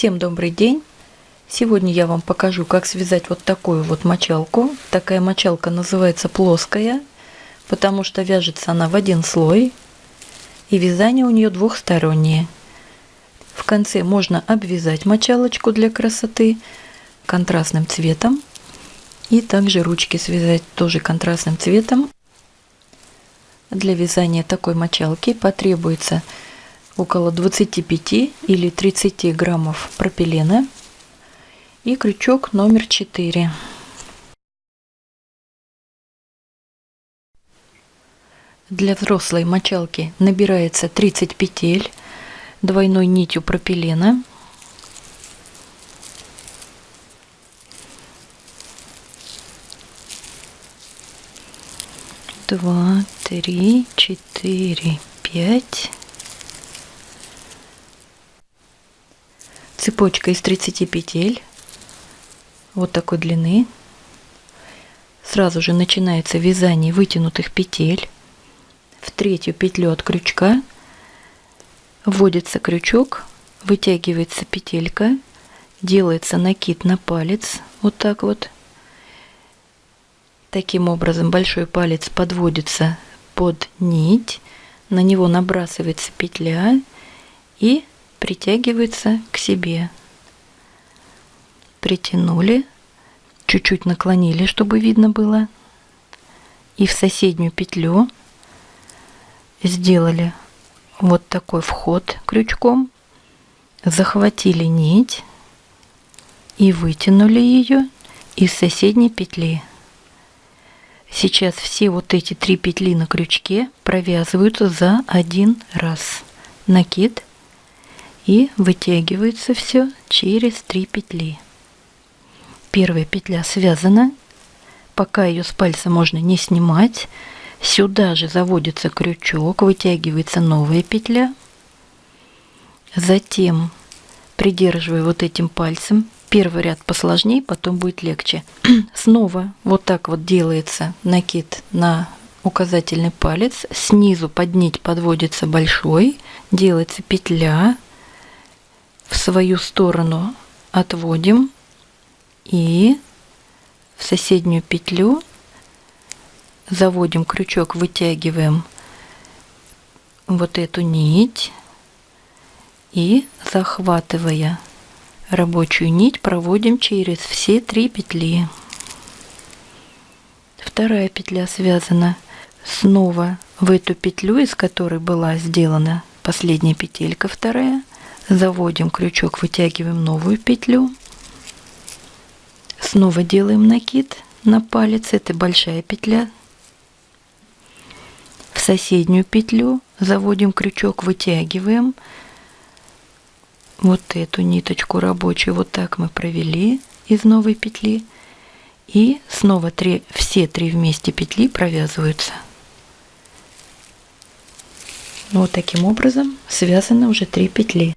Всем добрый день! Сегодня я вам покажу, как связать вот такую вот мочалку. Такая мочалка называется плоская, потому что вяжется она в один слой, и вязание у нее двухстороннее. В конце можно обвязать мочалочку для красоты контрастным цветом, и также ручки связать тоже контрастным цветом. Для вязания такой мочалки потребуется около 25 или 30 граммов пропилена и крючок номер 4. Для взрослой мочалки набирается 30 петель двойной нитью пропилена. Два, три, четыре, пять. Цепочка из 30 петель вот такой длины. Сразу же начинается вязание вытянутых петель. В третью петлю от крючка вводится крючок, вытягивается петелька, делается накид на палец, вот так вот. Таким образом большой палец подводится под нить, на него набрасывается петля и притягивается к себе. Притянули, чуть-чуть наклонили, чтобы видно было. И в соседнюю петлю сделали вот такой вход крючком, захватили нить и вытянули ее из соседней петли. Сейчас все вот эти три петли на крючке провязываются за один раз. Накид и вытягивается все через три петли. Первая петля связана, пока ее с пальца можно не снимать. Сюда же заводится крючок, вытягивается новая петля. Затем, придерживая вот этим пальцем, первый ряд посложнее, потом будет легче. Снова вот так вот делается накид на указательный палец. Снизу под нить подводится большой, делается петля, в свою сторону отводим и в соседнюю петлю заводим крючок, вытягиваем вот эту нить и захватывая рабочую нить проводим через все три петли. Вторая петля связана снова в эту петлю, из которой была сделана последняя петелька вторая заводим крючок, вытягиваем новую петлю, снова делаем накид на палец, это большая петля, в соседнюю петлю заводим крючок, вытягиваем. Вот эту ниточку рабочую, вот так мы провели из новой петли, и снова три, все три вместе петли провязываются. Вот таким образом связаны уже три петли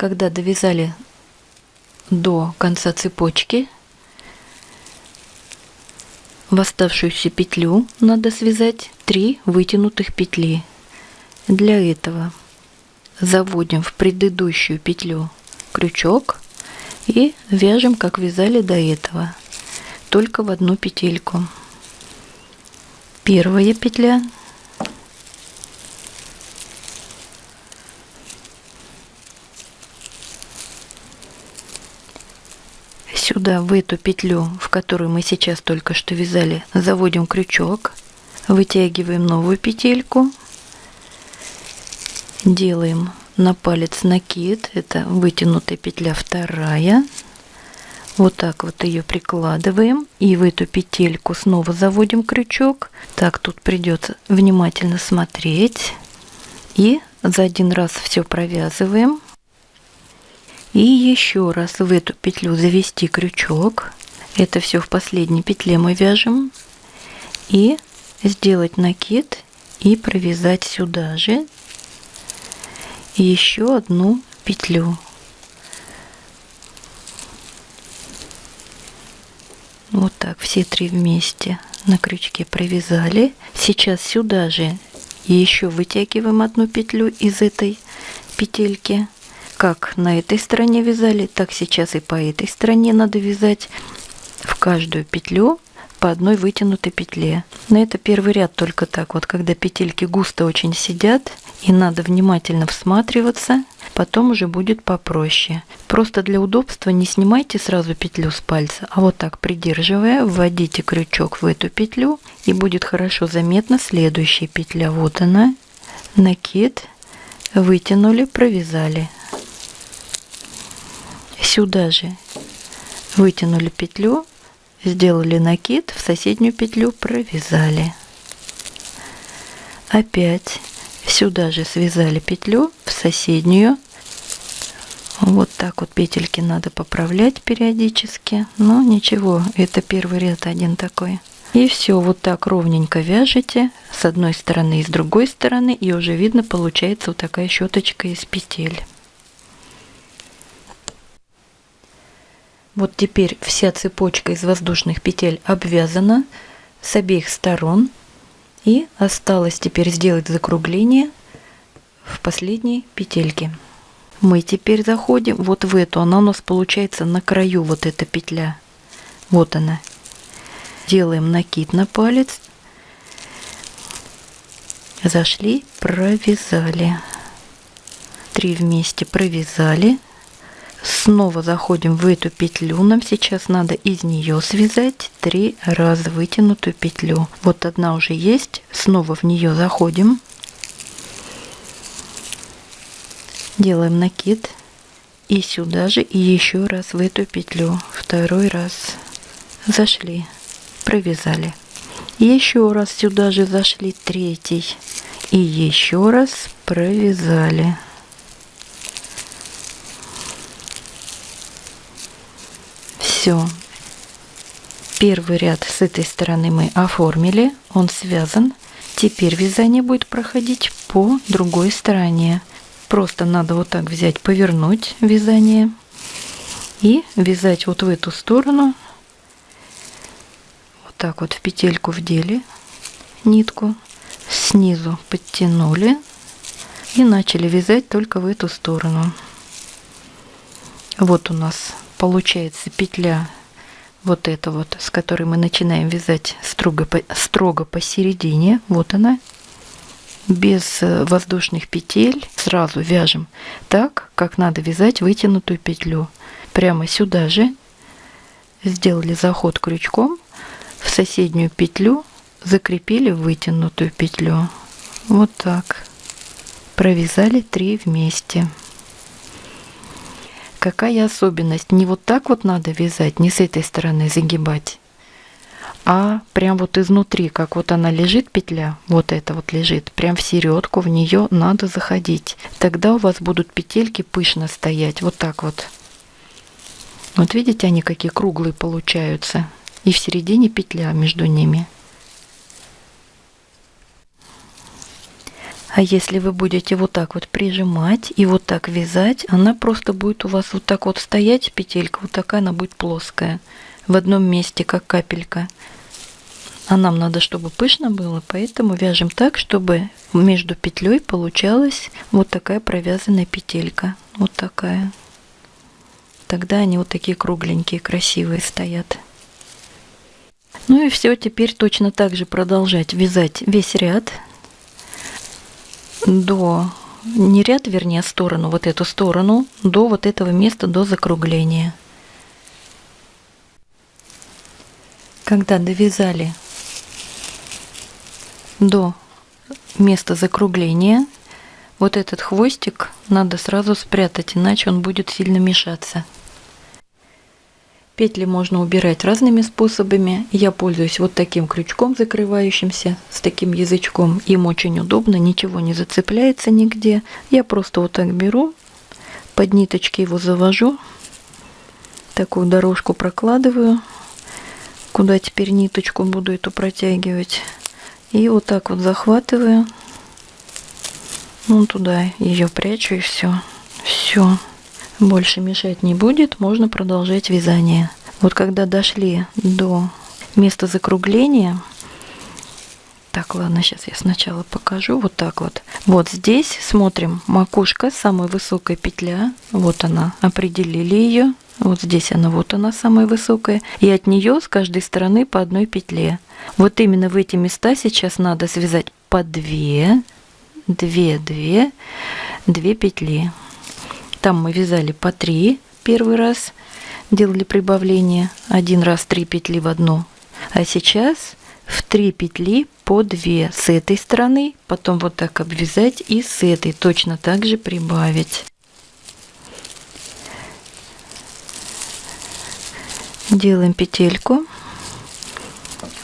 когда довязали до конца цепочки, в оставшуюся петлю надо связать 3 вытянутых петли. Для этого заводим в предыдущую петлю крючок и вяжем, как вязали до этого, только в одну петельку. Первая петля сюда, в эту петлю, в которую мы сейчас только что вязали, заводим крючок, вытягиваем новую петельку, делаем на палец накид, это вытянутая петля вторая, вот так вот ее прикладываем и в эту петельку снова заводим крючок. Так, тут придется внимательно смотреть. И за один раз все провязываем и еще раз в эту петлю завести крючок. Это все в последней петле мы вяжем. И сделать накид и провязать сюда же еще одну петлю. Вот так все три вместе на крючке провязали. Сейчас сюда же еще вытягиваем одну петлю из этой петельки как на этой стороне вязали, так сейчас и по этой стороне надо вязать в каждую петлю по одной вытянутой петле. На это первый ряд только так. Вот когда петельки густо очень сидят, и надо внимательно всматриваться, потом уже будет попроще. Просто для удобства не снимайте сразу петлю с пальца, а вот так придерживая, вводите крючок в эту петлю, и будет хорошо заметна следующая петля. Вот она, накид, вытянули, провязали. Сюда же вытянули петлю, сделали накид, в соседнюю петлю провязали. Опять сюда же связали петлю, в соседнюю. Вот так вот петельки надо поправлять периодически. Но ничего, это первый ряд один такой. И все вот так ровненько вяжете с одной стороны и с другой стороны, и уже видно получается вот такая щеточка из петель. Вот теперь вся цепочка из воздушных петель обвязана с обеих сторон. И осталось теперь сделать закругление в последней петельке. Мы теперь заходим вот в эту, она у нас получается на краю вот эта петля. Вот она. Делаем накид на палец. Зашли, провязали. Три вместе провязали снова заходим в эту петлю. Нам сейчас надо из нее связать три раза вытянутую петлю. Вот одна уже есть. Снова в нее заходим. Делаем накид. И сюда же и еще раз в эту петлю. Второй раз. Зашли. Провязали. Еще раз сюда же зашли третий. И еще раз провязали Все. Первый ряд с этой стороны мы оформили, он связан. Теперь вязание будет проходить по другой стороне. Просто надо вот так взять, повернуть вязание и вязать вот в эту сторону. Вот так вот в петельку вдели нитку, снизу подтянули и начали вязать только в эту сторону. Вот у нас получается петля вот эта вот, с которой мы начинаем вязать строго, строго посередине. Вот она. Без э, воздушных петель сразу вяжем так, как надо вязать вытянутую петлю. Прямо сюда же сделали заход крючком в соседнюю петлю, закрепили вытянутую петлю. Вот так. Провязали три вместе. Какая особенность? Не вот так вот надо вязать, не с этой стороны загибать, а прям вот изнутри, как вот она лежит, петля, вот эта вот лежит, прям в середку в нее надо заходить. Тогда у вас будут петельки пышно стоять, вот так вот. Вот видите, они какие круглые получаются. И в середине петля между ними. А если вы будете вот так вот прижимать и вот так вязать, она просто будет у вас вот так вот стоять, петелька, вот такая она будет плоская, в одном месте, как капелька. А нам надо, чтобы пышно было, поэтому вяжем так, чтобы между петлей получалась вот такая провязанная петелька. Вот такая. Тогда они вот такие кругленькие, красивые стоят. Ну и все, теперь точно так же продолжать вязать весь ряд до, не ряд, вернее, сторону, вот эту сторону, до вот этого места, до закругления. Когда довязали до места закругления, вот этот хвостик надо сразу спрятать, иначе он будет сильно мешаться. Петли можно убирать разными способами. Я пользуюсь вот таким крючком закрывающимся, с таким язычком. Им очень удобно, ничего не зацепляется нигде. Я просто вот так беру, под ниточки его завожу, такую дорожку прокладываю, куда теперь ниточку буду эту протягивать. И вот так вот захватываю, ну туда ее прячу и все. Все больше мешать не будет, можно продолжать вязание. Вот когда дошли до места закругления, Так, ладно, сейчас я сначала покажу. Вот так вот. Вот здесь смотрим макушка, самая высокая петля. Вот она, определили ее. Вот здесь она, вот она самая высокая. И от нее с каждой стороны по одной петле. Вот именно в эти места сейчас надо связать по две, две, две, две петли. Там мы вязали по три первый раз, делали прибавление. Один раз три петли в одну. А сейчас в три петли по 2 с этой стороны, потом вот так обвязать и с этой точно так же прибавить. Делаем петельку.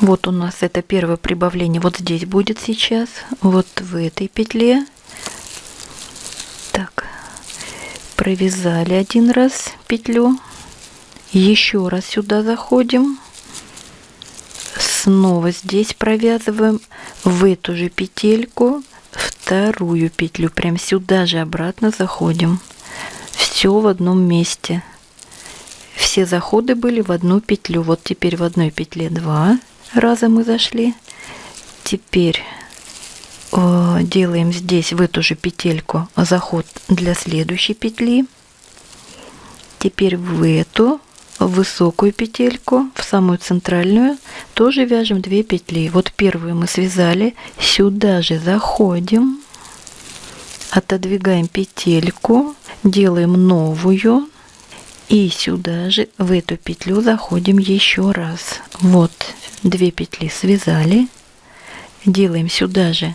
Вот у нас это первое прибавление вот здесь будет сейчас, вот в этой петле. Так, провязали один раз петлю, еще раз сюда заходим. Снова здесь провязываем в эту же петельку. Вторую петлю прям сюда же обратно заходим. Все в одном месте. Все заходы были в одну петлю. Вот теперь в одной петле два раза мы зашли. Теперь делаем здесь в эту же петельку заход для следующей петли. Теперь в эту высокую петельку в самую центральную тоже вяжем 2 петли. Вот первую мы связали. Сюда же заходим отодвигаем петельку делаем новую. И сюда же в эту петлю заходим еще раз. Вот 2 петли связали. Делаем сюда же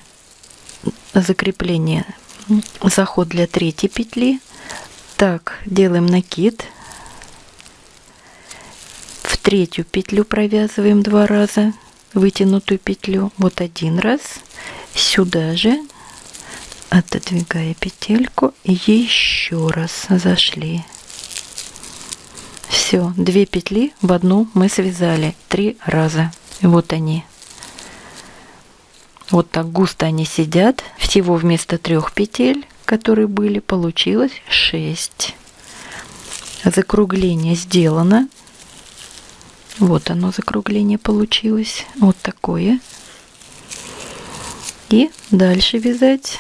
закрепление. Заход для третьей петли. Так делаем накид. Третью петлю провязываем два раза вытянутую петлю вот один раз. Сюда же отодвигая петельку еще раз зашли. Все две петли в одну мы связали три раза. Вот они вот так густо они сидят всего вместо трех петель которые были получилось 6 закругление сделано вот оно закругление получилось. Вот такое. И дальше вязать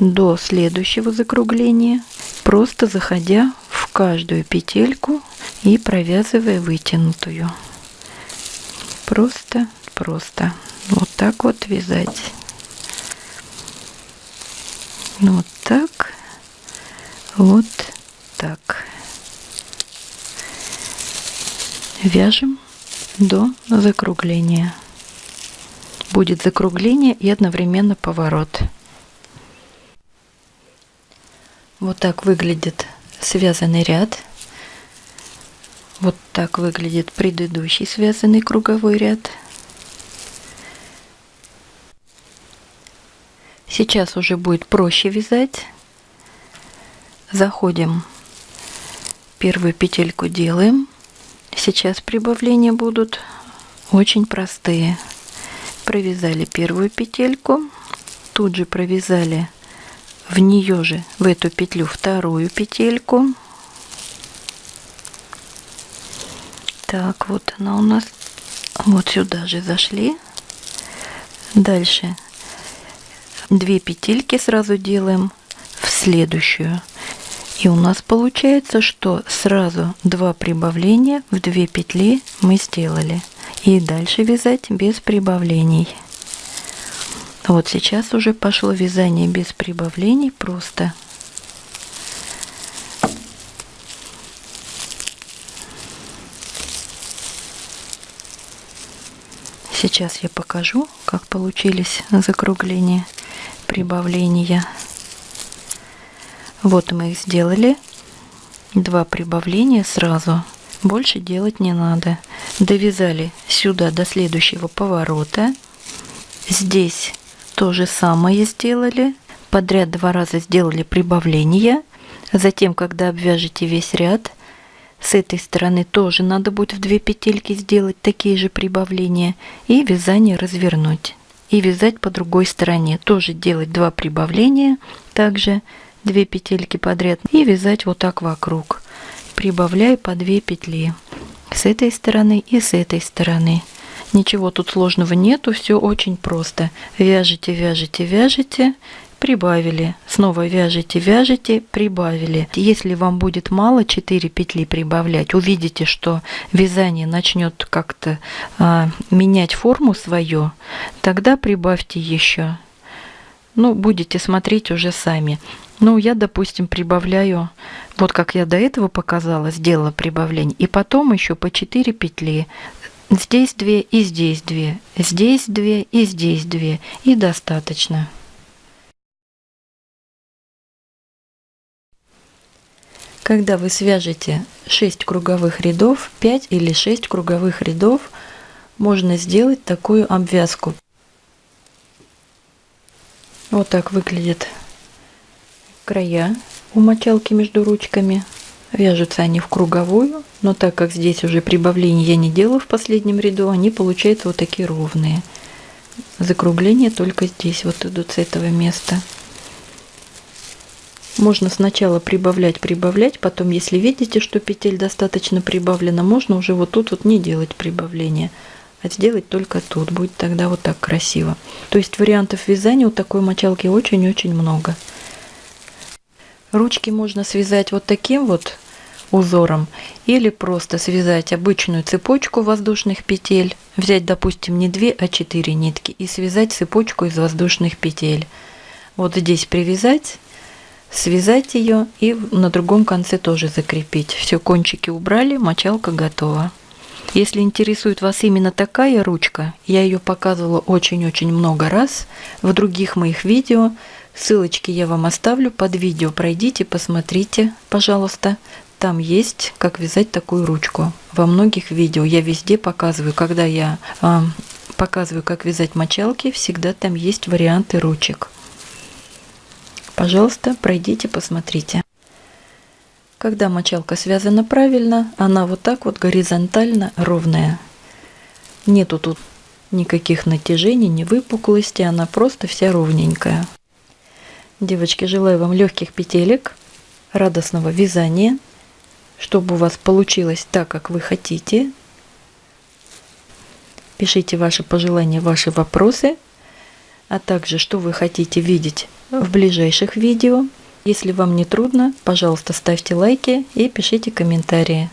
до следующего закругления, просто заходя в каждую петельку и провязывая вытянутую. Просто, просто вот так вот вязать. Вот так, вот так. Вяжем до закругления. Будет закругление и одновременно поворот. Вот так выглядит связанный ряд. Вот так выглядит предыдущий связанный круговой ряд. Сейчас уже будет проще вязать. Заходим, первую петельку делаем Сейчас прибавления будут очень простые. Провязали первую петельку, тут же провязали в нее же, в эту петлю, вторую петельку. Так, вот она у нас. Вот сюда же зашли. Дальше две петельки сразу делаем в следующую и у нас получается, что сразу два прибавления в две петли мы сделали. И дальше вязать без прибавлений. Вот сейчас уже пошло вязание без прибавлений просто. Сейчас я покажу, как получились закругления, прибавления. Вот мы их сделали. Два прибавления сразу. Больше делать не надо. Довязали сюда до следующего поворота. Здесь то же самое сделали. Подряд два раза сделали прибавление. Затем, когда обвяжете весь ряд, с этой стороны тоже надо будет в две петельки сделать такие же прибавления и вязание развернуть. И вязать по другой стороне. Тоже делать два прибавления. Также 2 петельки подряд и вязать вот так вокруг прибавляя по 2 петли с этой стороны и с этой стороны Ничего тут сложного нету, все очень просто. Вяжете, вяжете, вяжете, прибавили. Снова вяжете, вяжете, прибавили. Если вам будет мало 4 петли прибавлять, увидите, что вязание начнет как-то а, менять форму свою, тогда прибавьте еще. Ну, будете смотреть уже сами. Ну, я, допустим, прибавляю, вот как я до этого показала, сделала прибавление, и потом еще по 4 петли. Здесь 2 и здесь 2, здесь 2 и здесь 2, и достаточно. Когда вы свяжете 6 круговых рядов, 5 или 6 круговых рядов, можно сделать такую обвязку. Вот так выглядит края у мочалки между ручками. Вяжутся они в круговую, но так как здесь уже прибавление я не делала в последнем ряду, они получаются вот такие ровные. Закругления только здесь вот идут с этого места. Можно сначала прибавлять, прибавлять, потом, если видите, что петель достаточно прибавлена, можно уже вот тут вот не делать прибавления, а сделать только тут. Будет тогда вот так красиво. То есть вариантов вязания у такой мочалки очень-очень много. Ручки можно связать вот таким вот узором или просто связать обычную цепочку воздушных петель, взять, допустим, не 2, а 4 нитки и связать цепочку из воздушных петель. Вот здесь привязать, связать ее и на другом конце тоже закрепить. Все, кончики убрали, мочалка готова. Если интересует вас именно такая ручка, я ее показывала очень-очень много раз в других моих видео, Ссылочки я вам оставлю под видео. Пройдите, посмотрите, пожалуйста. Там есть, как вязать такую ручку. Во многих видео я везде показываю, когда я э, показываю, как вязать мочалки, всегда там есть варианты ручек. Пожалуйста, пройдите, посмотрите. Когда мочалка связана правильно, она вот так вот горизонтально ровная. Нету тут никаких натяжений, ни выпуклости, она просто вся ровненькая. Девочки, желаю вам легких петелек, радостного вязания, чтобы у вас получилось так, как вы хотите. Пишите ваши пожелания, ваши вопросы, а также, что вы хотите видеть в ближайших видео. Если вам не трудно, пожалуйста, ставьте лайки и пишите комментарии.